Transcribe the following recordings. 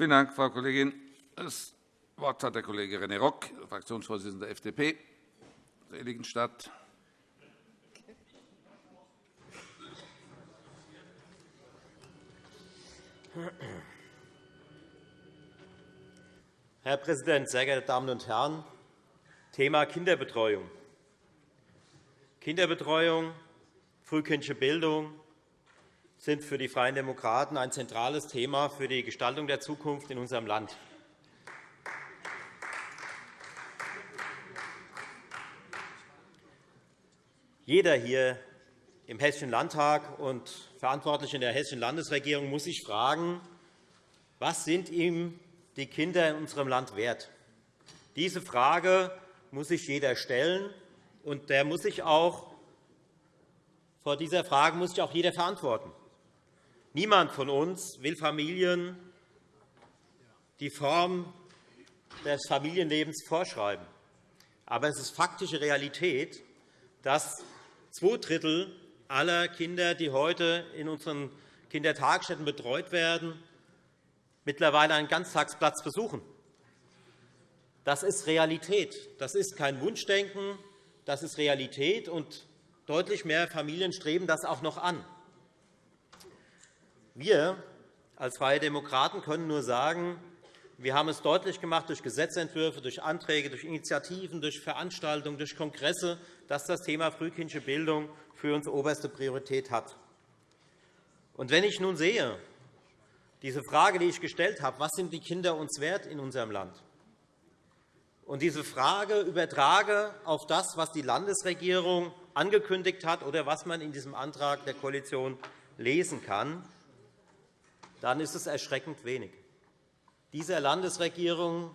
Vielen Dank, Frau Kollegin. Das Wort hat der Kollege René Rock, Fraktionsvorsitzender der FDP, Seligenstadt. Herr Präsident, sehr geehrte Damen und Herren! Thema Kinderbetreuung. Kinderbetreuung, frühkindliche Bildung sind für die Freien Demokraten ein zentrales Thema für die Gestaltung der Zukunft in unserem Land. Jeder hier im Hessischen Landtag und Verantwortliche in der Hessischen Landesregierung muss sich fragen, was sind ihm die Kinder in unserem Land wert? Diese Frage muss sich jeder stellen, und der muss sich auch, vor dieser Frage muss sich auch jeder verantworten. Niemand von uns will Familien die Form des Familienlebens vorschreiben. Aber es ist faktische Realität, dass zwei Drittel aller Kinder, die heute in unseren Kindertagesstätten betreut werden, mittlerweile einen Ganztagsplatz besuchen. Das ist Realität. Das ist kein Wunschdenken, das ist Realität, und deutlich mehr Familien streben das auch noch an. Wir als Freie Demokraten können nur sagen, wir haben es deutlich gemacht durch Gesetzentwürfe, durch Anträge, durch Initiativen, durch Veranstaltungen, durch Kongresse, dass das Thema frühkindliche Bildung für uns oberste Priorität hat. Und wenn ich nun sehe, diese Frage, die ich gestellt habe, was sind die Kinder uns wert in unserem Land, und diese Frage übertrage auf das, was die Landesregierung angekündigt hat oder was man in diesem Antrag der Koalition lesen kann, dann ist es erschreckend wenig. Dieser Landesregierung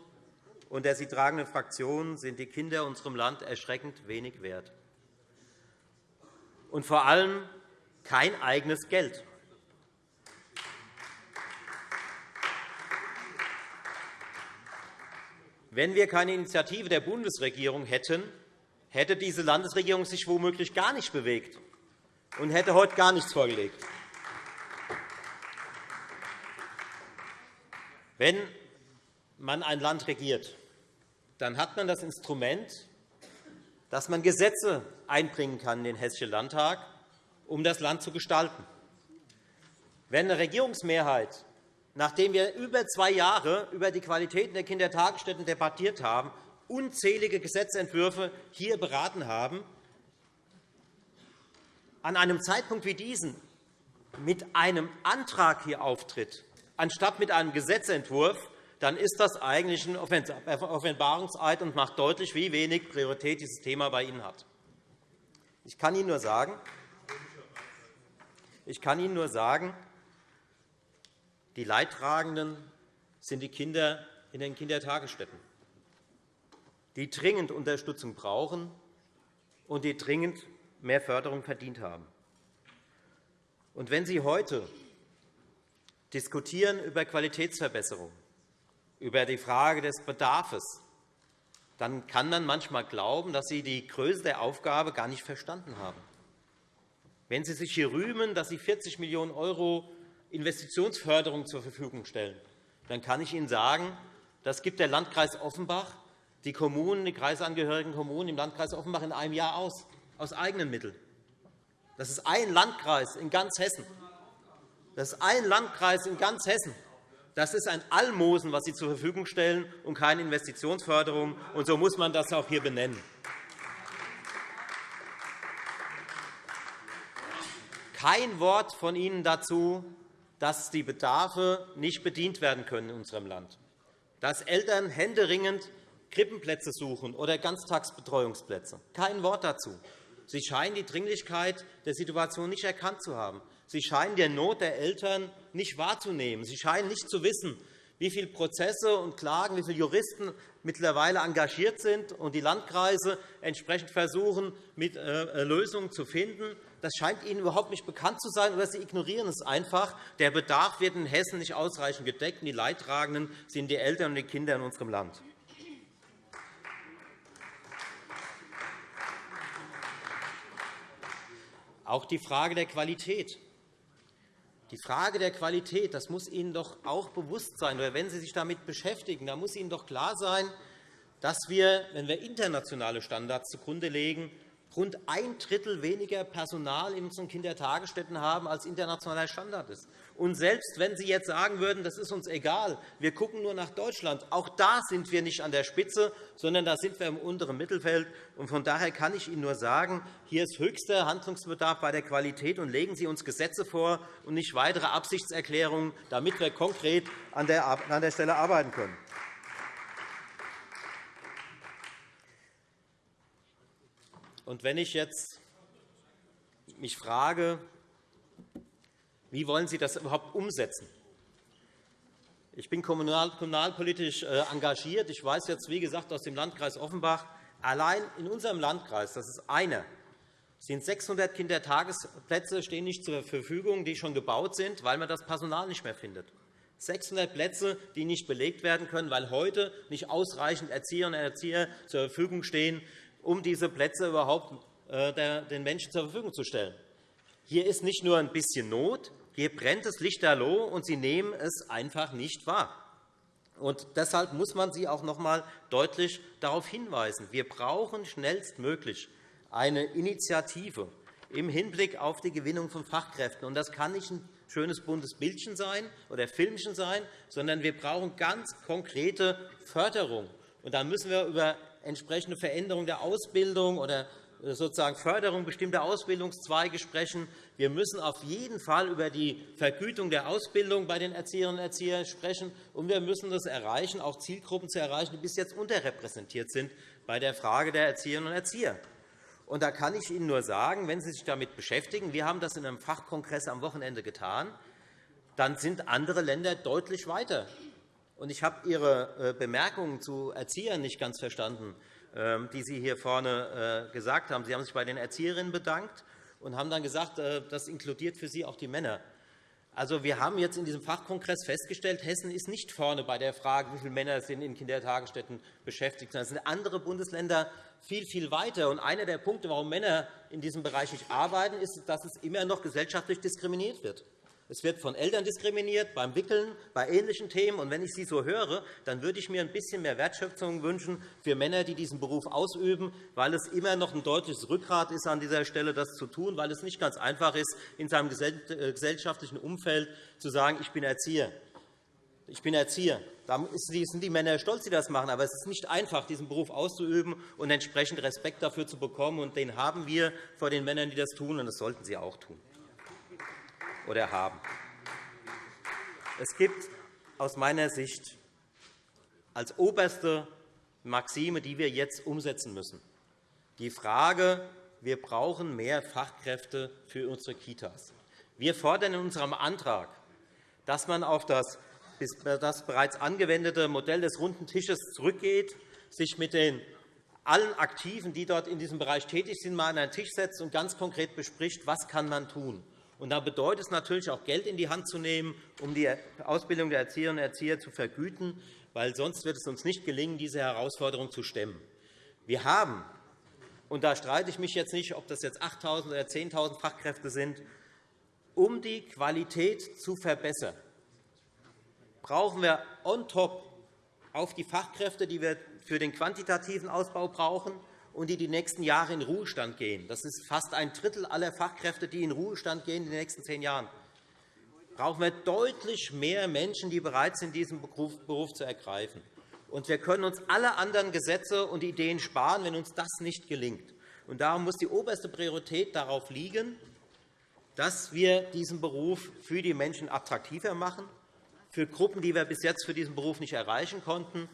und der sie tragenden Fraktionen sind die Kinder in unserem Land erschreckend wenig wert. Und vor allem kein eigenes Geld. Wenn wir keine Initiative der Bundesregierung hätten, hätte diese Landesregierung sich womöglich gar nicht bewegt und hätte heute gar nichts vorgelegt. Wenn man ein Land regiert, dann hat man das Instrument, dass man Gesetze einbringen kann in den Hessischen Landtag, um das Land zu gestalten. Wenn eine Regierungsmehrheit nachdem wir über zwei Jahre über die Qualitäten der Kindertagesstätten debattiert haben, unzählige Gesetzentwürfe hier beraten haben, an einem Zeitpunkt wie diesen mit einem Antrag hier auftritt, anstatt mit einem Gesetzentwurf, dann ist das eigentlich ein Offenbarungseid und macht deutlich, wie wenig Priorität dieses Thema bei Ihnen hat. Ich kann Ihnen nur sagen, ich kann Ihnen nur sagen die Leidtragenden sind die Kinder in den Kindertagesstätten, die dringend Unterstützung brauchen und die dringend mehr Förderung verdient haben. Und wenn Sie heute diskutieren über Qualitätsverbesserung, über die Frage des Bedarfs, dann kann man manchmal glauben, dass Sie die Größe der Aufgabe gar nicht verstanden haben. Wenn Sie sich hier rühmen, dass Sie 40 Millionen € Investitionsförderung zur Verfügung stellen, dann kann ich Ihnen sagen, das gibt der Landkreis Offenbach, die Kommunen, die kreisangehörigen Kommunen im Landkreis Offenbach in einem Jahr aus, aus eigenen Mitteln. Das ist ein Landkreis in ganz Hessen. Das ist ein Landkreis in ganz Hessen. Das ist ein Almosen, was Sie zur Verfügung stellen, und keine Investitionsförderung. Und so muss man das auch hier benennen. Kein Wort von Ihnen dazu, dass die Bedarfe nicht bedient werden können in unserem Land, dass Eltern händeringend Krippenplätze suchen oder Ganztagsbetreuungsplätze. Kein Wort dazu. Sie scheinen die Dringlichkeit der Situation nicht erkannt zu haben. Sie scheinen die Not der Eltern nicht wahrzunehmen. Sie scheinen nicht zu wissen, wie viele Prozesse und Klagen, wie viele Juristen mittlerweile engagiert sind und die Landkreise entsprechend versuchen, mit äh, Lösungen zu finden. Das scheint Ihnen überhaupt nicht bekannt zu sein, oder Sie ignorieren es einfach. Der Bedarf wird in Hessen nicht ausreichend gedeckt, und die Leidtragenden sind die Eltern und die Kinder in unserem Land. Auch die Frage der Qualität Die Frage der Qualität, das muss Ihnen doch auch bewusst sein, oder wenn Sie sich damit beschäftigen, da muss Ihnen doch klar sein, dass wir, wenn wir internationale Standards zugrunde legen, rund ein Drittel weniger Personal in unseren Kindertagesstätten haben, als internationaler Standard ist. Und selbst wenn Sie jetzt sagen würden, das ist uns egal, wir gucken nur nach Deutschland, auch da sind wir nicht an der Spitze, sondern da sind wir im unteren Mittelfeld. Und von daher kann ich Ihnen nur sagen, hier ist höchster Handlungsbedarf bei der Qualität, und legen Sie uns Gesetze vor und nicht weitere Absichtserklärungen, damit wir konkret an der Stelle arbeiten können. Und wenn ich jetzt mich frage, wie wollen Sie das überhaupt umsetzen? Ich bin kommunalpolitisch äh, engagiert. Ich weiß jetzt, wie gesagt, aus dem Landkreis Offenbach, allein in unserem Landkreis, das ist einer, sind 600 Kindertagesplätze stehen nicht zur Verfügung, die schon gebaut sind, weil man das Personal nicht mehr findet. 600 Plätze, die nicht belegt werden können, weil heute nicht ausreichend Erzieherinnen und Erzieher zur Verfügung stehen, um diese Plätze überhaupt äh, den Menschen zur Verfügung zu stellen. Hier ist nicht nur ein bisschen Not, hier brennt das Lichterloh, und Sie nehmen es einfach nicht wahr. Und deshalb muss man Sie auch noch einmal deutlich darauf hinweisen. Wir brauchen schnellstmöglich eine Initiative im Hinblick auf die Gewinnung von Fachkräften. Und das kann nicht ein schönes buntes Bildchen sein oder Filmchen sein, sondern wir brauchen ganz konkrete Förderung. Und da müssen wir über entsprechende Veränderung der Ausbildung oder äh, sozusagen Förderung bestimmter Ausbildungszweige sprechen. Wir müssen auf jeden Fall über die Vergütung der Ausbildung bei den Erzieherinnen und Erziehern sprechen. Und wir müssen es erreichen, auch Zielgruppen zu erreichen, die bis jetzt unterrepräsentiert sind bei der Frage der Erzieherinnen und Erzieher. Und da kann ich Ihnen nur sagen, wenn Sie sich damit beschäftigen, wir haben das in einem Fachkongress am Wochenende getan, dann sind andere Länder deutlich weiter. Und ich habe Ihre äh, Bemerkungen zu Erziehern nicht ganz verstanden, ähm, die Sie hier vorne äh, gesagt haben. Sie haben sich bei den Erzieherinnen bedankt und haben dann gesagt, äh, das inkludiert für Sie auch die Männer. Also, wir haben jetzt in diesem Fachkongress festgestellt, Hessen ist nicht vorne bei der Frage, wie viele Männer sind in Kindertagesstätten beschäftigt sind. Es sind andere Bundesländer viel, viel weiter. Und einer der Punkte, warum Männer in diesem Bereich nicht arbeiten, ist, dass es immer noch gesellschaftlich diskriminiert wird. Es wird von Eltern diskriminiert, beim Wickeln, bei ähnlichen Themen. Und wenn ich Sie so höre, dann würde ich mir ein bisschen mehr Wertschöpfung wünschen für Männer, die diesen Beruf ausüben, weil es immer noch ein deutliches Rückgrat ist, an dieser Stelle das zu tun, weil es nicht ganz einfach ist, in seinem äh, gesellschaftlichen Umfeld zu sagen, ich bin Erzieher. Ich bin Erzieher. Da sind die Männer stolz, die das machen. Aber es ist nicht einfach, diesen Beruf auszuüben und entsprechend Respekt dafür zu bekommen. Und den haben wir vor den Männern, die das tun, und das sollten sie auch tun oder haben. Es gibt aus meiner Sicht als oberste Maxime, die wir jetzt umsetzen müssen, die Frage, wir brauchen mehr Fachkräfte für unsere Kitas. Wir fordern in unserem Antrag, dass man auf das, das bereits angewendete Modell des runden Tisches zurückgeht, sich mit den allen Aktiven, die dort in diesem Bereich tätig sind, mal an einen Tisch setzt und ganz konkret bespricht, was kann man tun und da bedeutet es natürlich auch, Geld in die Hand zu nehmen, um die Ausbildung der Erzieherinnen und Erzieher zu vergüten, weil sonst wird es uns nicht gelingen, diese Herausforderung zu stemmen. Wir haben, und da streite ich mich jetzt nicht, ob das jetzt 8.000 oder 10.000 Fachkräfte sind, um die Qualität zu verbessern, brauchen wir on top auf die Fachkräfte, die wir für den quantitativen Ausbau brauchen, und die die nächsten Jahre in Ruhestand gehen. Das ist fast ein Drittel aller Fachkräfte, die in Ruhestand gehen in den nächsten zehn Jahren. Brauchen wir deutlich mehr Menschen, die bereit sind, diesen Beruf zu ergreifen. Und wir können uns alle anderen Gesetze und Ideen sparen, wenn uns das nicht gelingt. Und darum muss die oberste Priorität darauf liegen, dass wir diesen Beruf für die Menschen attraktiver machen, für Gruppen, die wir bis jetzt für diesen Beruf nicht erreichen konnten,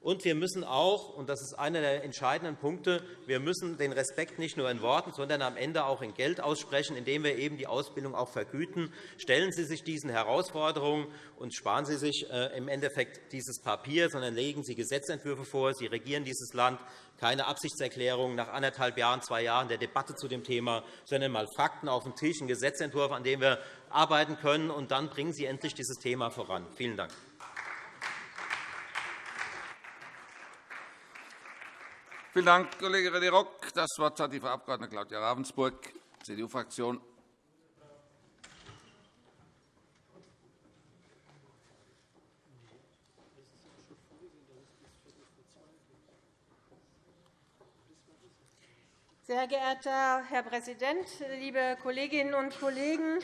und wir müssen auch, und das ist einer der entscheidenden Punkte, wir müssen den Respekt nicht nur in Worten, sondern am Ende auch in Geld aussprechen, indem wir eben die Ausbildung auch vergüten. Stellen Sie sich diesen Herausforderungen und sparen Sie sich äh, im Endeffekt dieses Papier, sondern legen Sie Gesetzentwürfe vor. Sie regieren dieses Land. Keine Absichtserklärung nach anderthalb Jahren, zwei Jahren der Debatte zu dem Thema, sondern einmal Fakten auf den Tisch, einen Gesetzentwurf, an dem wir arbeiten können. Und dann bringen Sie endlich dieses Thema voran. Vielen Dank. Vielen Dank, Kollege René Rock. Das Wort hat die Frau Abg. Claudia Ravensburg, CDU-Fraktion. Sehr geehrter Herr Präsident, liebe Kolleginnen und Kollegen!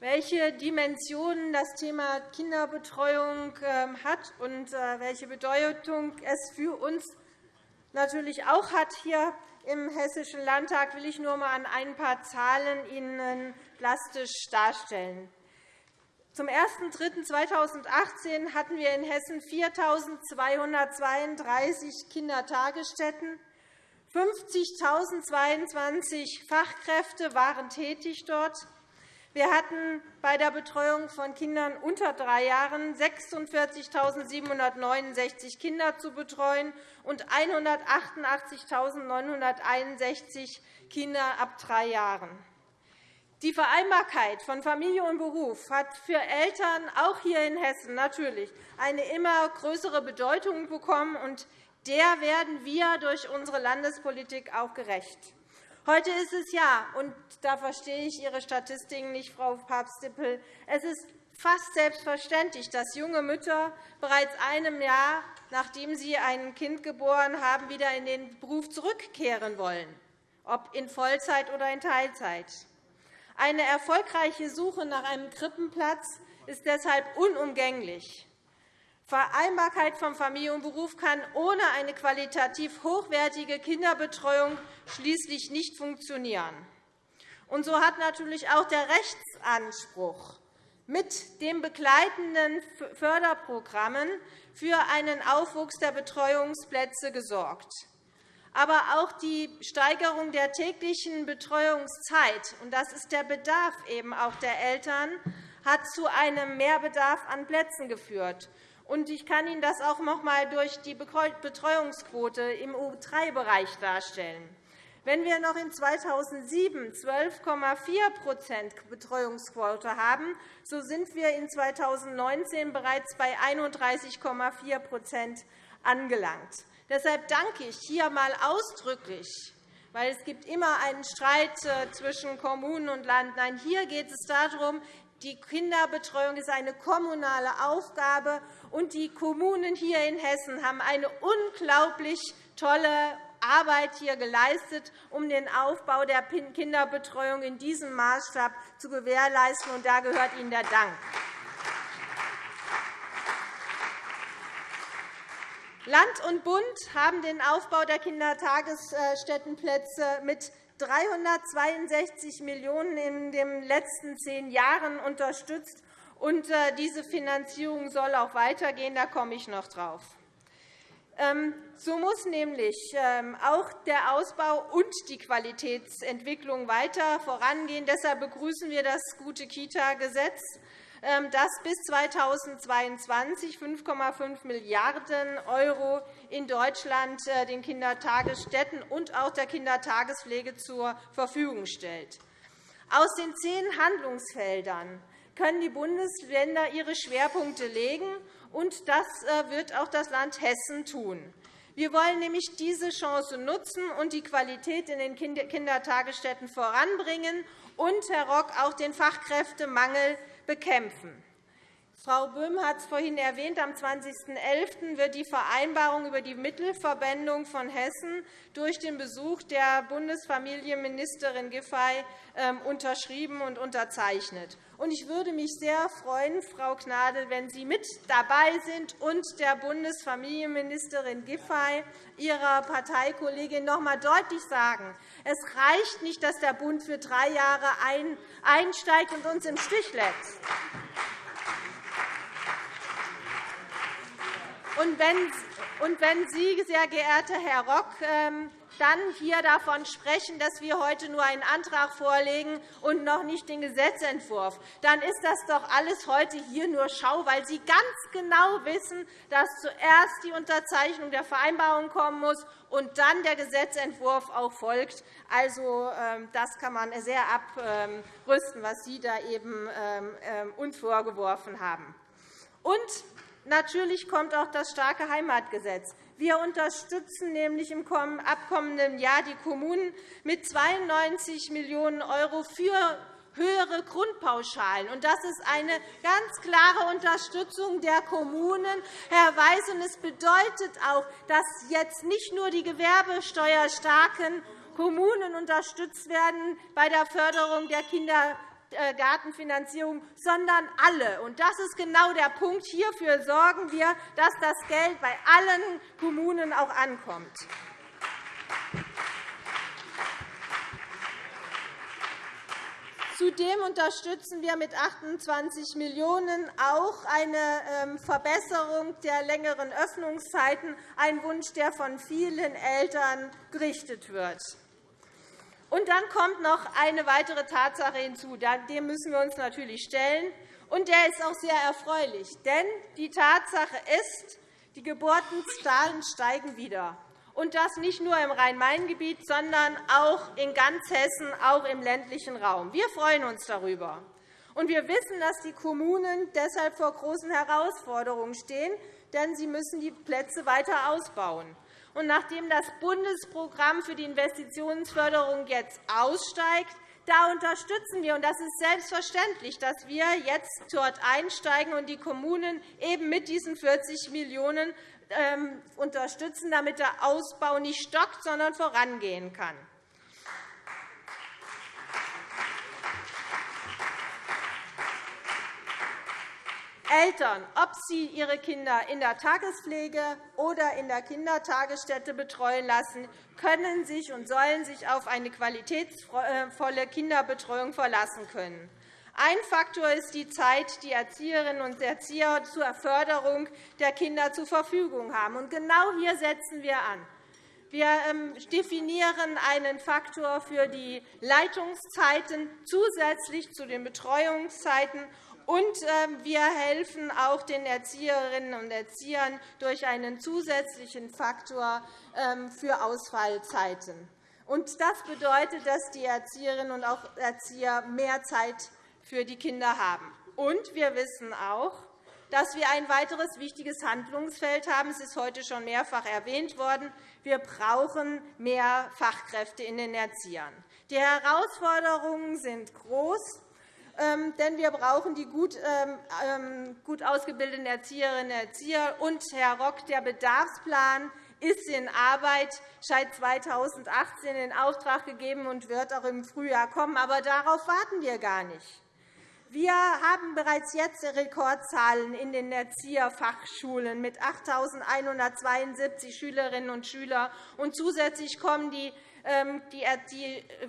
Welche Dimensionen das Thema Kinderbetreuung ähm, hat und äh, welche Bedeutung es für uns natürlich auch hat hier im Hessischen Landtag, will ich nur einmal an ein paar Zahlen Ihnen plastisch darstellen. Zum 01.03.2018 hatten wir in Hessen 4.232 Kindertagesstätten. 50.022 Fachkräfte waren tätig dort. Wir hatten bei der Betreuung von Kindern unter drei Jahren 46.769 Kinder zu betreuen und 188.961 Kinder ab drei Jahren. Die Vereinbarkeit von Familie und Beruf hat für Eltern auch hier in Hessen natürlich eine immer größere Bedeutung bekommen, und der werden wir durch unsere Landespolitik auch gerecht. Heute ist es ja, und da verstehe ich Ihre Statistiken nicht, Frau Papst-Dippel, es ist fast selbstverständlich, dass junge Mütter bereits einem Jahr, nachdem sie ein Kind geboren haben, wieder in den Beruf zurückkehren wollen, ob in Vollzeit oder in Teilzeit. Eine erfolgreiche Suche nach einem Krippenplatz ist deshalb unumgänglich. Vereinbarkeit von Familie und Beruf kann ohne eine qualitativ hochwertige Kinderbetreuung schließlich nicht funktionieren. Und so hat natürlich auch der Rechtsanspruch mit den begleitenden Förderprogrammen für einen Aufwuchs der Betreuungsplätze gesorgt. Aber auch die Steigerung der täglichen Betreuungszeit, und das ist der Bedarf eben auch der Eltern, hat zu einem Mehrbedarf an Plätzen geführt. Ich kann Ihnen das auch noch einmal durch die Betreuungsquote im U3-Bereich darstellen. Wenn wir noch in 2007 12,4% Betreuungsquote haben, so sind wir in 2019 bereits bei 31,4% angelangt. Deshalb danke ich hier einmal ausdrücklich weil es gibt immer einen Streit äh, zwischen Kommunen und Land. Nein, hier geht es darum, die Kinderbetreuung ist eine kommunale Aufgabe, und die Kommunen hier in Hessen haben eine unglaublich tolle Arbeit hier geleistet, um den Aufbau der Kinderbetreuung in diesem Maßstab zu gewährleisten. Und da gehört Ihnen der Dank. Land und Bund haben den Aufbau der Kindertagesstättenplätze mit 362 Millionen € in den letzten zehn Jahren unterstützt. Und äh, diese Finanzierung soll auch weitergehen. Da komme ich noch drauf. Ähm, so muss nämlich ähm, auch der Ausbau und die Qualitätsentwicklung weiter vorangehen. Deshalb begrüßen wir das gute Kita-Gesetz, ähm, das bis 2022 5,5 Milliarden € in Deutschland äh, den Kindertagesstätten und auch der Kindertagespflege zur Verfügung stellt. Aus den zehn Handlungsfeldern können die Bundesländer ihre Schwerpunkte legen, und das äh, wird auch das Land Hessen tun. Wir wollen nämlich diese Chance nutzen und die Qualität in den Kindertagesstätten voranbringen und, Herr Rock, auch den Fachkräftemangel bekämpfen. Frau Böhm hat es vorhin erwähnt. Am 20.11. wird die Vereinbarung über die Mittelverwendung von Hessen durch den Besuch der Bundesfamilienministerin Giffey ähm, unterschrieben und unterzeichnet. Ich würde mich sehr freuen, Frau Gnadl, wenn Sie mit dabei sind und der Bundesfamilienministerin Giffey, Ihrer Parteikollegin, noch einmal deutlich sagen, es reicht nicht, dass der Bund für drei Jahre einsteigt und uns im Stich lässt. Und wenn Sie, sehr geehrter Herr Rock, ähm, dann hier davon sprechen, dass wir heute nur einen Antrag vorlegen und noch nicht den Gesetzentwurf, dann ist das doch alles heute hier nur Schau, weil Sie ganz genau wissen, dass zuerst die Unterzeichnung der Vereinbarung kommen muss und dann der Gesetzentwurf auch folgt. Also, ähm, das kann man sehr abrüsten, was Sie da eben ähm, uns vorgeworfen haben. Und Natürlich kommt auch das starke Heimatgesetz. Wir unterstützen nämlich im abkommenden Jahr die Kommunen mit 92 Millionen € für höhere Grundpauschalen. Das ist eine ganz klare Unterstützung der Kommunen, Herr Weiß. Es bedeutet auch, dass jetzt nicht nur die gewerbesteuerstarken Kommunen unterstützt werden bei der Förderung der Kindergartenfinanzierung, sondern alle. Das ist genau der Punkt. Hierfür sorgen wir, dass das Geld bei allen Kommunen auch ankommt. Zudem unterstützen wir mit 28 Millionen € auch eine ähm, Verbesserung der längeren Öffnungszeiten, ein Wunsch, der von vielen Eltern gerichtet wird. Und dann kommt noch eine weitere Tatsache hinzu. Dem müssen wir uns natürlich stellen. Und der ist auch sehr erfreulich. Denn die Tatsache ist, die Geburtenzahlen steigen wieder und das nicht nur im Rhein-Main-Gebiet, sondern auch in ganz Hessen, auch im ländlichen Raum. Wir freuen uns darüber. Und wir wissen, dass die Kommunen deshalb vor großen Herausforderungen stehen, denn sie müssen die Plätze weiter ausbauen. Und nachdem das Bundesprogramm für die Investitionsförderung jetzt aussteigt, da unterstützen wir, und das ist selbstverständlich, dass wir jetzt dort einsteigen und die Kommunen eben mit diesen 40 Millionen € ähm, unterstützen, damit der Ausbau nicht stockt, sondern vorangehen kann. Eltern, ob sie ihre Kinder in der Tagespflege oder in der Kindertagesstätte betreuen lassen, können sich und sollen sich auf eine qualitätsvolle Kinderbetreuung verlassen können. Ein Faktor ist die Zeit, die Erzieherinnen und Erzieher zur Förderung der Kinder zur Verfügung haben. genau hier setzen wir an. Wir ähm, definieren einen Faktor für die Leitungszeiten zusätzlich zu den Betreuungszeiten und ähm, wir helfen auch den Erzieherinnen und Erziehern durch einen zusätzlichen Faktor ähm, für Ausfallzeiten. Das bedeutet, dass die Erzieherinnen und auch Erzieher mehr Zeit für die Kinder haben. Und wir wissen auch, dass wir ein weiteres wichtiges Handlungsfeld haben. Es ist heute schon mehrfach erwähnt worden. Wir brauchen mehr Fachkräfte in den Erziehern. Die Herausforderungen sind groß, denn wir brauchen die gut, ähm, ähm, gut ausgebildeten Erzieherinnen und Erzieher. Und, Herr Rock, der Bedarfsplan ist in Arbeit, seit 2018 in Auftrag gegeben und wird auch im Frühjahr kommen. Aber darauf warten wir gar nicht. Wir haben bereits jetzt Rekordzahlen in den Erzieherfachschulen mit 8.172 Schülerinnen und Schülern. Und zusätzlich kommen die ähm, die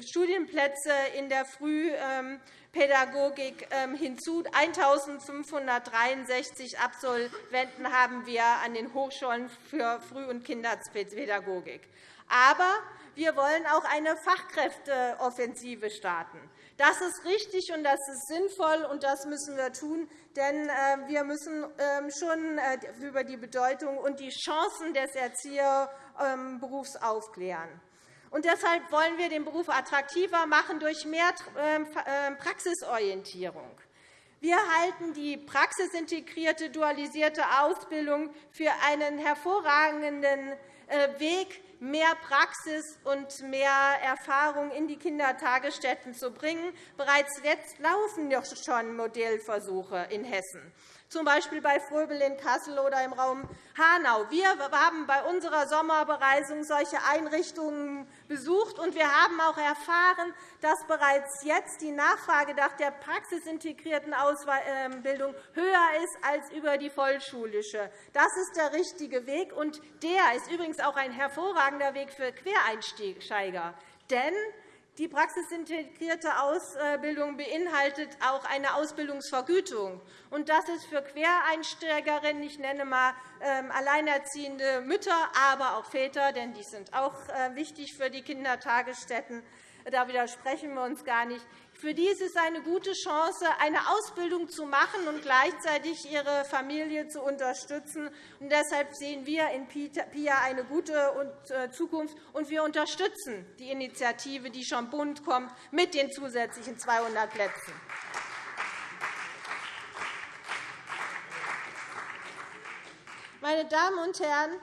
Studienplätze in der Frühpädagogik ähm, hinzu. 1.563 Absolventen haben wir an den Hochschulen für Früh- und Kinderpädagogik. Aber wir wollen auch eine Fachkräfteoffensive starten. Das ist richtig und das ist sinnvoll, und das müssen wir tun, denn äh, wir müssen ähm, schon äh, über die Bedeutung und die Chancen des Erzieherberufs aufklären. Und deshalb wollen wir den Beruf attraktiver machen durch mehr ähm, ähm, Praxisorientierung. Wir halten die praxisintegrierte, dualisierte Ausbildung für einen hervorragenden äh, Weg, mehr Praxis und mehr Erfahrung in die Kindertagesstätten zu bringen. Bereits jetzt laufen doch schon Modellversuche in Hessen z. B. bei Fröbel in Kassel oder im Raum Hanau. Wir haben bei unserer Sommerbereisung solche Einrichtungen besucht, und wir haben auch erfahren, dass bereits jetzt die Nachfrage nach der praxisintegrierten Ausbildung höher ist als über die vollschulische. Das ist der richtige Weg, und der ist übrigens auch ein hervorragender Weg für Quereinsteiger. Denn die praxisintegrierte Ausbildung beinhaltet auch eine Ausbildungsvergütung. Das ist für Quereinsteigerinnen, ich nenne einmal ähm, alleinerziehende Mütter, aber auch Väter, denn die sind auch äh, wichtig für die Kindertagesstätten, da widersprechen wir uns gar nicht. Für die ist es eine gute Chance, eine Ausbildung zu machen und gleichzeitig ihre Familie zu unterstützen. Und deshalb sehen wir in PIA eine gute äh, Zukunft, und wir unterstützen die Initiative, die schon Bund kommt, mit den zusätzlichen 200 Plätzen. Meine Damen und Herren,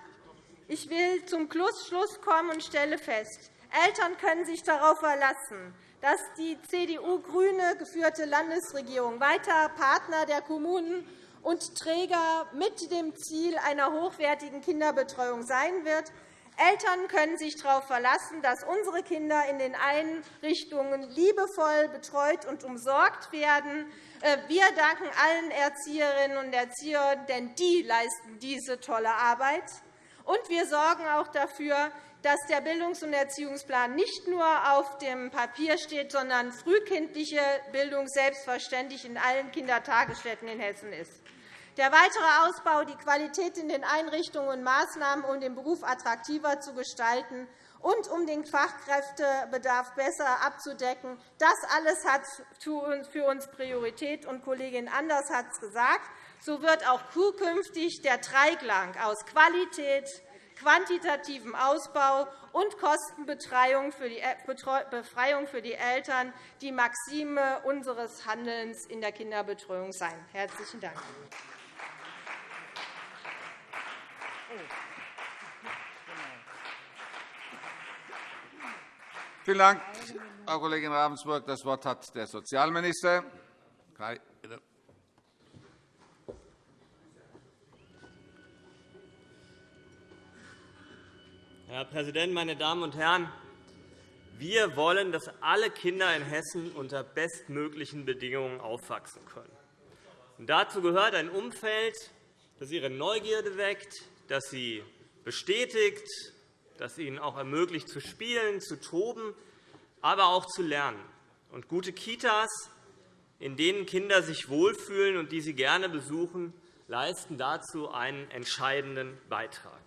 ich will zum Schluss kommen und stelle fest, Eltern können sich darauf verlassen, dass die CDU-grüne geführte Landesregierung weiter Partner der Kommunen und Träger mit dem Ziel einer hochwertigen Kinderbetreuung sein wird. Eltern können sich darauf verlassen, dass unsere Kinder in den Einrichtungen liebevoll betreut und umsorgt werden. Äh, wir danken allen Erzieherinnen und Erziehern, denn die leisten diese tolle Arbeit. Und wir sorgen auch dafür, dass der Bildungs- und Erziehungsplan nicht nur auf dem Papier steht, sondern frühkindliche Bildung selbstverständlich in allen Kindertagesstätten in Hessen ist. Der weitere Ausbau, die Qualität in den Einrichtungen und Maßnahmen, um den Beruf attraktiver zu gestalten und um den Fachkräftebedarf besser abzudecken, das alles hat für uns Priorität. Und Kollegin Anders hat es gesagt. So wird auch zukünftig der Dreiklang aus Qualität, quantitativem Ausbau und Kostenbefreiung für die Eltern die Maxime unseres Handelns in der Kinderbetreuung sein. – Herzlichen Dank. Vielen Dank, Frau Kollegin Ravensburg. Das Wort hat der Sozialminister bitte. Herr Präsident, meine Damen und Herren! Wir wollen, dass alle Kinder in Hessen unter bestmöglichen Bedingungen aufwachsen können. dazu gehört ein Umfeld, das ihre Neugierde weckt, das sie bestätigt, das ihnen auch ermöglicht, zu spielen, zu toben, aber auch zu lernen. Und gute Kitas, in denen Kinder sich wohlfühlen und die sie gerne besuchen, leisten dazu einen entscheidenden Beitrag.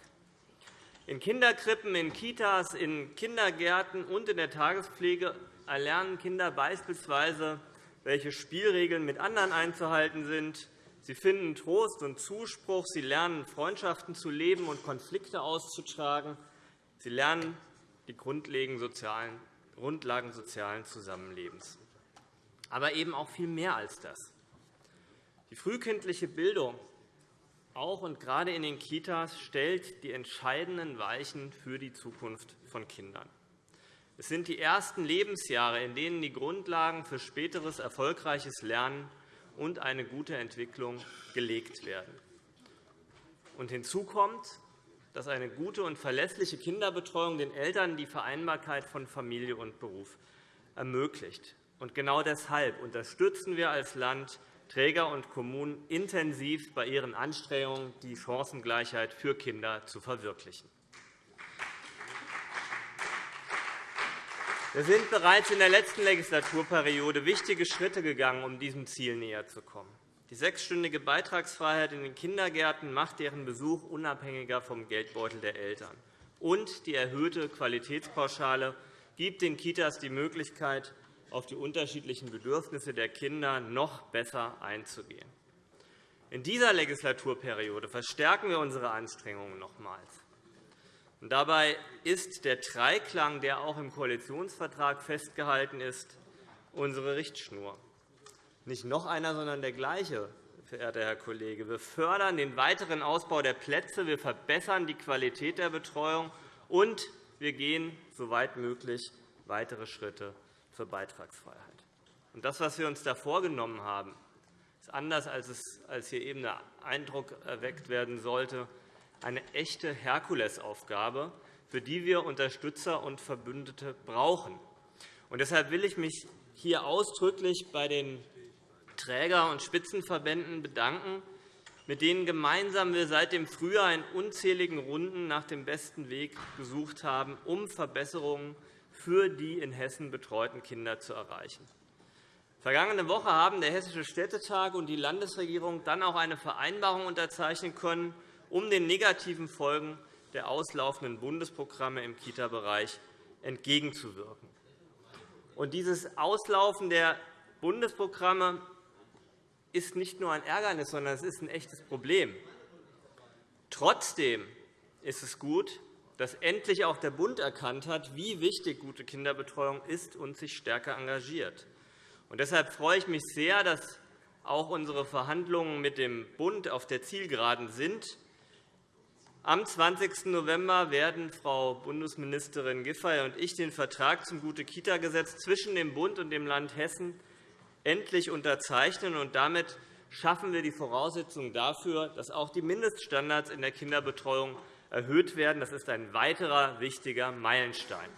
In Kinderkrippen, in Kitas, in Kindergärten und in der Tagespflege erlernen Kinder beispielsweise, welche Spielregeln mit anderen einzuhalten sind, Sie finden Trost und Zuspruch. Sie lernen, Freundschaften zu leben und Konflikte auszutragen. Sie lernen die Grundlagen sozialen Zusammenlebens. Aber eben auch viel mehr als das. Die frühkindliche Bildung, auch und gerade in den Kitas, stellt die entscheidenden Weichen für die Zukunft von Kindern. Es sind die ersten Lebensjahre, in denen die Grundlagen für späteres erfolgreiches Lernen und eine gute Entwicklung gelegt werden. Und hinzu kommt, dass eine gute und verlässliche Kinderbetreuung den Eltern die Vereinbarkeit von Familie und Beruf ermöglicht. Und genau deshalb unterstützen wir als Land Träger und Kommunen intensiv bei ihren Anstrengungen, die Chancengleichheit für Kinder zu verwirklichen. Wir sind bereits in der letzten Legislaturperiode wichtige Schritte gegangen, um diesem Ziel näher zu kommen. Die sechsstündige Beitragsfreiheit in den Kindergärten macht deren Besuch unabhängiger vom Geldbeutel der Eltern. Und die erhöhte Qualitätspauschale gibt den Kitas die Möglichkeit, auf die unterschiedlichen Bedürfnisse der Kinder noch besser einzugehen. In dieser Legislaturperiode verstärken wir unsere Anstrengungen nochmals. Dabei ist der Dreiklang, der auch im Koalitionsvertrag festgehalten ist, unsere Richtschnur. Nicht noch einer, sondern der gleiche, verehrter Herr Kollege. Wir fördern den weiteren Ausbau der Plätze, wir verbessern die Qualität der Betreuung, und wir gehen, soweit möglich, weitere Schritte zur Beitragsfreiheit. Das, was wir uns da vorgenommen haben, ist anders, als hier eben der Eindruck erweckt werden sollte, eine echte Herkulesaufgabe, für die wir Unterstützer und Verbündete brauchen. Und deshalb will ich mich hier ausdrücklich bei den Träger- und Spitzenverbänden bedanken, mit denen gemeinsam wir seit dem Frühjahr in unzähligen Runden nach dem besten Weg gesucht haben, um Verbesserungen für die in Hessen betreuten Kinder zu erreichen. Vergangene Woche haben der Hessische Städtetag und die Landesregierung dann auch eine Vereinbarung unterzeichnen können, um den negativen Folgen der auslaufenden Bundesprogramme im Kita-Bereich entgegenzuwirken. Und dieses Auslaufen der Bundesprogramme ist nicht nur ein Ärgernis, sondern es ist ein echtes Problem. Trotzdem ist es gut, dass endlich auch der Bund erkannt hat, wie wichtig gute Kinderbetreuung ist und sich stärker engagiert. Und deshalb freue ich mich sehr, dass auch unsere Verhandlungen mit dem Bund auf der Zielgeraden sind am 20. November werden Frau Bundesministerin Giffey und ich den Vertrag zum Gute-Kita-Gesetz zwischen dem Bund und dem Land Hessen endlich unterzeichnen. und Damit schaffen wir die Voraussetzungen dafür, dass auch die Mindeststandards in der Kinderbetreuung erhöht werden. Das ist ein weiterer wichtiger Meilenstein.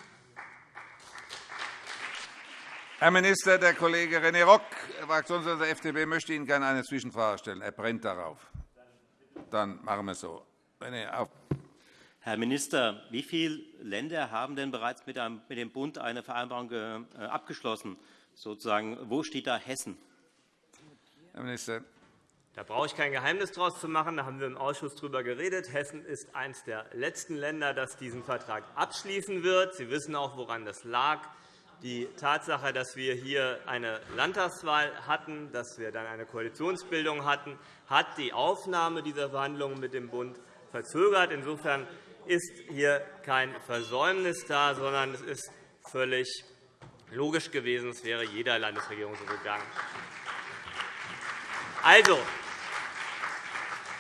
Herr Minister, der Kollege René Rock, Fraktionsvorsitzender der FDP, möchte Ihnen gerne eine Zwischenfrage stellen. Er brennt darauf. Dann machen wir es so. René, auf. Herr Minister, wie viele Länder haben denn bereits mit dem Bund eine Vereinbarung äh, abgeschlossen? Sozusagen, wo steht da Hessen? Herr Minister. Da brauche ich kein Geheimnis daraus zu machen. Da haben wir im Ausschuss darüber geredet. Hessen ist eines der letzten Länder, das diesen Vertrag abschließen wird. Sie wissen auch, woran das lag. Die Tatsache, dass wir hier eine Landtagswahl hatten, dass wir dann eine Koalitionsbildung hatten, hat die Aufnahme dieser Verhandlungen mit dem Bund verzögert. Insofern ist hier kein Versäumnis da, sondern es ist völlig logisch gewesen. Es wäre jeder Landesregierung so gegangen. Also,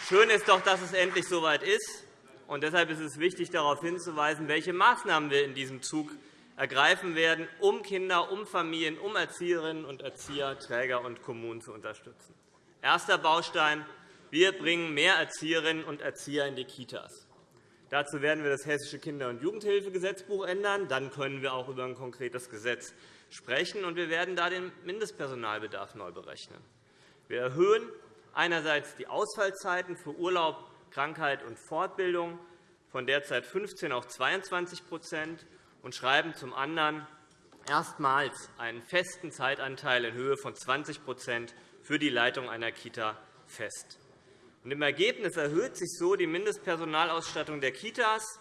schön ist doch, dass es endlich soweit ist. Und deshalb ist es wichtig, darauf hinzuweisen, welche Maßnahmen wir in diesem Zug ergreifen werden, um Kinder, um Familien, um Erzieherinnen und Erzieher, Träger und Kommunen zu unterstützen. Erster Baustein. Wir bringen mehr Erzieherinnen und Erzieher in die Kitas. Dazu werden wir das Hessische Kinder- und Jugendhilfegesetzbuch ändern. Dann können wir auch über ein konkretes Gesetz sprechen. Und wir werden da den Mindestpersonalbedarf neu berechnen. Wir erhöhen einerseits die Ausfallzeiten für Urlaub, Krankheit und Fortbildung von derzeit 15 auf 22% und schreiben zum anderen erstmals einen festen Zeitanteil in Höhe von 20% für die Leitung einer Kita fest. Im Ergebnis erhöht sich so die Mindestpersonalausstattung der Kitas,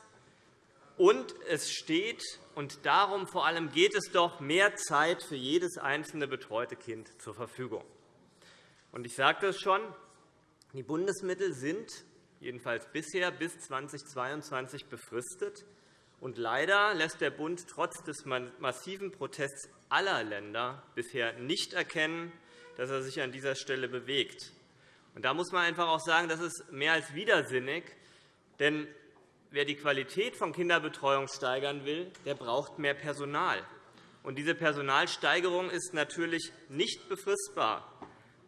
und es steht, und darum vor allem geht es doch, mehr Zeit für jedes einzelne betreute Kind zur Verfügung. Ich sagte es schon, die Bundesmittel sind jedenfalls bisher bis 2022 befristet. Und leider lässt der Bund trotz des massiven Protests aller Länder bisher nicht erkennen, dass er sich an dieser Stelle bewegt. Und da muss man einfach auch sagen, das ist mehr als widersinnig. Denn wer die Qualität von Kinderbetreuung steigern will, der braucht mehr Personal. Und diese Personalsteigerung ist natürlich nicht befristbar.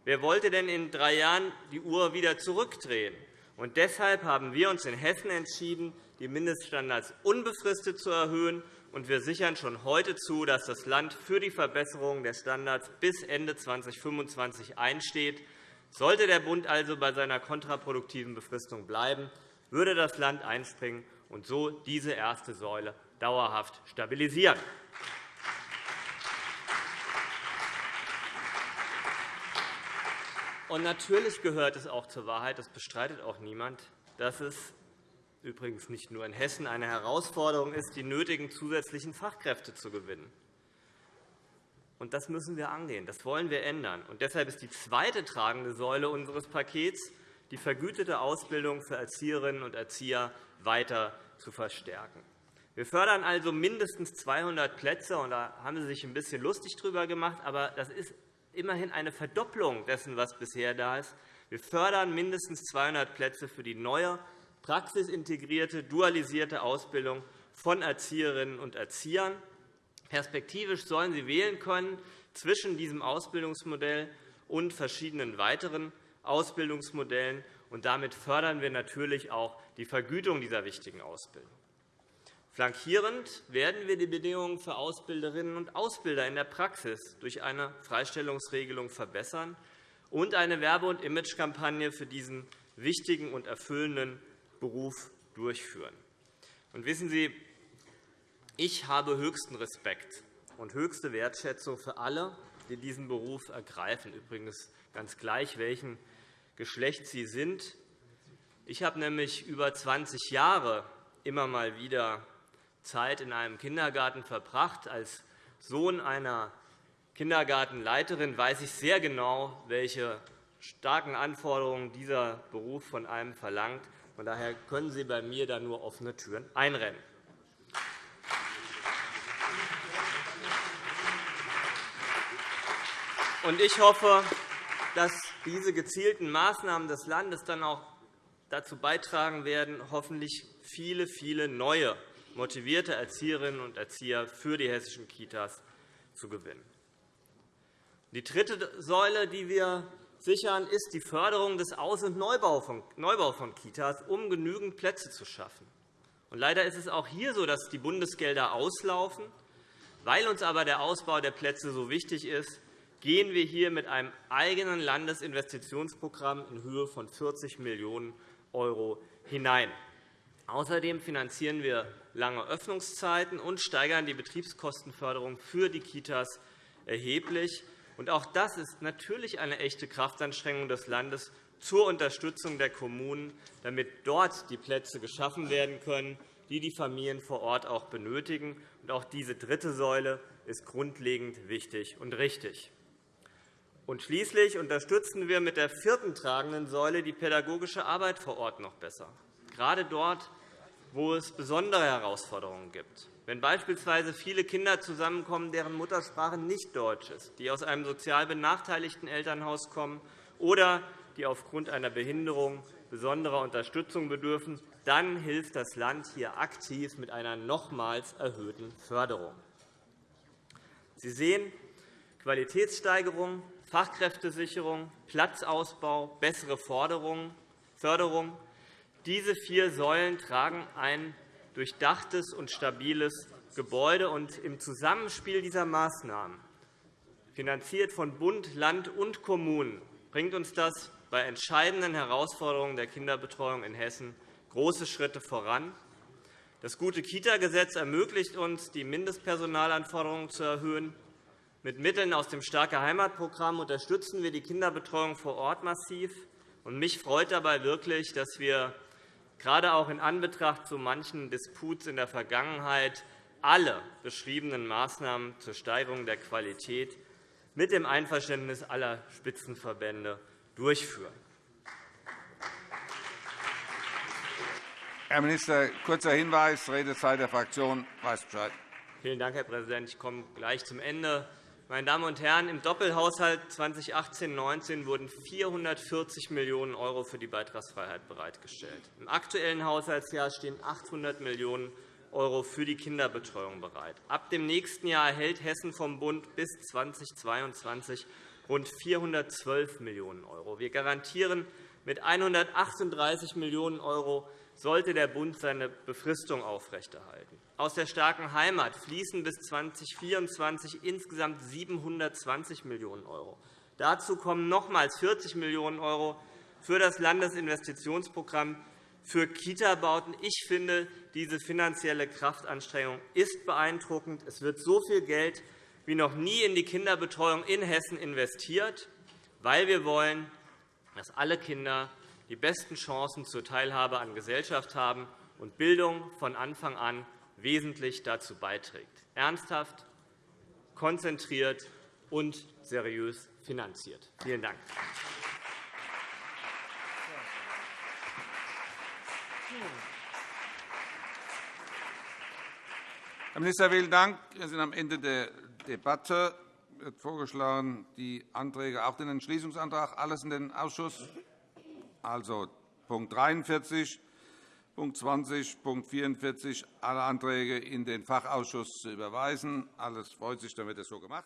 Wer wollte denn in drei Jahren die Uhr wieder zurückdrehen? Und deshalb haben wir uns in Hessen entschieden, die Mindeststandards unbefristet zu erhöhen. Und wir sichern schon heute zu, dass das Land für die Verbesserung der Standards bis Ende 2025 einsteht. Sollte der Bund also bei seiner kontraproduktiven Befristung bleiben, würde das Land einspringen und so diese erste Säule dauerhaft stabilisieren. Und natürlich gehört es auch zur Wahrheit, das bestreitet auch niemand, dass es übrigens nicht nur in Hessen eine Herausforderung ist, die nötigen zusätzlichen Fachkräfte zu gewinnen. Und das müssen wir angehen. Das wollen wir ändern. Und deshalb ist die zweite tragende Säule unseres Pakets, die vergütete Ausbildung für Erzieherinnen und Erzieher weiter zu verstärken. Wir fördern also mindestens 200 Plätze. Und da haben Sie sich ein bisschen lustig darüber gemacht. Aber das ist immerhin eine Verdopplung dessen, was bisher da ist. Wir fördern mindestens 200 Plätze für die neue praxisintegrierte, dualisierte Ausbildung von Erzieherinnen und Erziehern. Perspektivisch sollen sie wählen können zwischen diesem Ausbildungsmodell und verschiedenen weiteren Ausbildungsmodellen. Und damit fördern wir natürlich auch die Vergütung dieser wichtigen Ausbildung. Flankierend werden wir die Bedingungen für Ausbilderinnen und Ausbilder in der Praxis durch eine Freistellungsregelung verbessern und eine Werbe- und Imagekampagne für diesen wichtigen und erfüllenden Beruf durchführen. Und wissen Sie, ich habe höchsten Respekt und höchste Wertschätzung für alle, die diesen Beruf ergreifen, übrigens ganz gleich, welchen Geschlechts sie sind. Ich habe nämlich über 20 Jahre immer mal wieder Zeit in einem Kindergarten verbracht. Als Sohn einer Kindergartenleiterin weiß ich sehr genau, welche starken Anforderungen dieser Beruf von einem verlangt. Von daher können Sie bei mir da nur offene Türen einrennen. Ich hoffe, dass diese gezielten Maßnahmen des Landes dann auch dazu beitragen werden, hoffentlich viele, viele neue, motivierte Erzieherinnen und Erzieher für die hessischen Kitas zu gewinnen. Die dritte Säule, die wir sichern, ist die Förderung des Aus- und Neubau von Kitas, um genügend Plätze zu schaffen. Leider ist es auch hier so, dass die Bundesgelder auslaufen. Weil uns aber der Ausbau der Plätze so wichtig ist, gehen wir hier mit einem eigenen Landesinvestitionsprogramm in Höhe von 40 Millionen € hinein. Außerdem finanzieren wir lange Öffnungszeiten und steigern die Betriebskostenförderung für die Kitas erheblich. Auch das ist natürlich eine echte Kraftanstrengung des Landes zur Unterstützung der Kommunen, damit dort die Plätze geschaffen werden können, die die Familien vor Ort auch benötigen. Auch diese dritte Säule ist grundlegend wichtig und richtig. Und schließlich unterstützen wir mit der vierten tragenden Säule die pädagogische Arbeit vor Ort noch besser, gerade dort, wo es besondere Herausforderungen gibt. Wenn beispielsweise viele Kinder zusammenkommen, deren Muttersprache nicht Deutsch ist, die aus einem sozial benachteiligten Elternhaus kommen oder die aufgrund einer Behinderung besonderer Unterstützung bedürfen, dann hilft das Land hier aktiv mit einer nochmals erhöhten Förderung. Sie sehen, Qualitätssteigerung, Fachkräftesicherung, Platzausbau, bessere Förderung. Diese vier Säulen tragen ein durchdachtes und stabiles Gebäude. Und Im Zusammenspiel dieser Maßnahmen, finanziert von Bund, Land und Kommunen, bringt uns das bei entscheidenden Herausforderungen der Kinderbetreuung in Hessen große Schritte voran. Das gute Kita-Gesetz ermöglicht uns, die Mindestpersonalanforderungen zu erhöhen. Mit Mitteln aus dem Starke Heimatprogramm unterstützen wir die Kinderbetreuung vor Ort massiv. Mich freut dabei wirklich, dass wir gerade auch in Anbetracht so manchen Disputs in der Vergangenheit alle beschriebenen Maßnahmen zur Steigerung der Qualität mit dem Einverständnis aller Spitzenverbände durchführen. Herr Minister, kurzer Hinweis, Redezeit der Fraktion weiß Bescheid. Vielen Dank, Herr Präsident. Ich komme gleich zum Ende. Meine Damen und Herren, im Doppelhaushalt 2018-19 wurden 440 Millionen € für die Beitragsfreiheit bereitgestellt. Im aktuellen Haushaltsjahr stehen 800 Millionen € für die Kinderbetreuung bereit. Ab dem nächsten Jahr erhält Hessen vom Bund bis 2022 rund 412 Millionen €. Wir garantieren mit 138 Millionen € sollte der Bund seine Befristung aufrechterhalten. Aus der starken Heimat fließen bis 2024 insgesamt 720 Millionen €. Dazu kommen nochmals 40 Millionen € für das Landesinvestitionsprogramm für Kita-Bauten. Ich finde, diese finanzielle Kraftanstrengung ist beeindruckend. Es wird so viel Geld wie noch nie in die Kinderbetreuung in Hessen investiert, weil wir wollen, dass alle Kinder die besten Chancen zur Teilhabe an Gesellschaft haben und Bildung von Anfang an wesentlich dazu beiträgt, ernsthaft, konzentriert und seriös finanziert. Vielen Dank. Herr Minister, vielen Dank. Wir sind am Ende der Debatte. Es wird vorgeschlagen, die Anträge, auch den Entschließungsantrag, alles in den Ausschuss also Punkt 43, Punkt 20, Punkt 44, alle Anträge in den Fachausschuss zu überweisen. Alles freut sich, dann wird es so gemacht.